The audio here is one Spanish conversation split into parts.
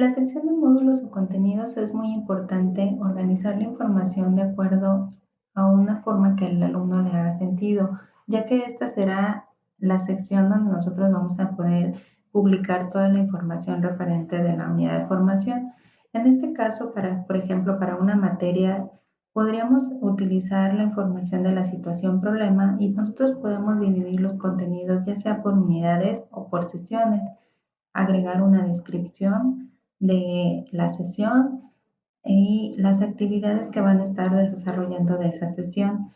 La sección de módulos o contenidos es muy importante organizar la información de acuerdo a una forma que el alumno le haga sentido, ya que esta será la sección donde nosotros vamos a poder publicar toda la información referente de la unidad de formación. En este caso, para, por ejemplo, para una materia, podríamos utilizar la información de la situación problema y nosotros podemos dividir los contenidos ya sea por unidades o por sesiones, agregar una descripción de la sesión y las actividades que van a estar desarrollando de esa sesión.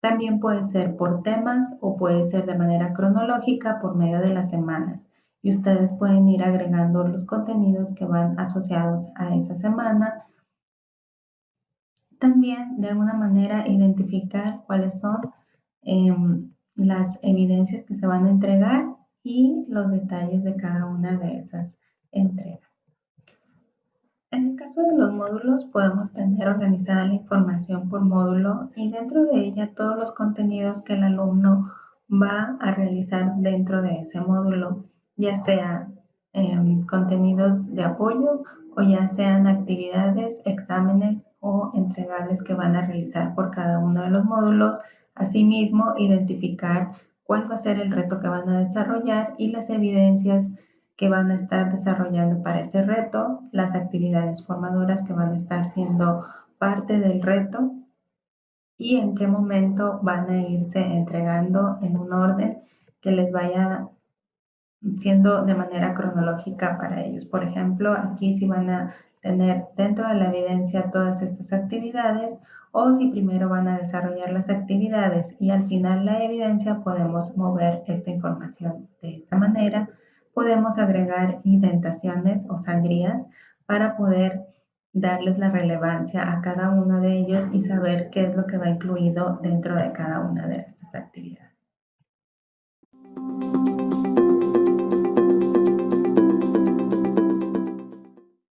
También puede ser por temas o puede ser de manera cronológica por medio de las semanas. Y ustedes pueden ir agregando los contenidos que van asociados a esa semana. También de alguna manera identificar cuáles son em, las evidencias que se van a entregar y los detalles de cada una de esas entregas. Caso de los módulos podemos tener organizada la información por módulo y dentro de ella todos los contenidos que el alumno va a realizar dentro de ese módulo, ya sean em, contenidos de apoyo o ya sean actividades, exámenes o entregables que van a realizar por cada uno de los módulos. Asimismo, identificar cuál va a ser el reto que van a desarrollar y las evidencias que van a estar desarrollando para ese reto, las actividades formadoras que van a estar siendo parte del reto y en qué momento van a irse entregando en un orden que les vaya siendo de manera cronológica para ellos. Por ejemplo, aquí si van a tener dentro de la evidencia todas estas actividades o si primero van a desarrollar las actividades y al final la evidencia, podemos mover esta información de esta manera podemos agregar indentaciones o sangrías para poder darles la relevancia a cada uno de ellos y saber qué es lo que va incluido dentro de cada actividades.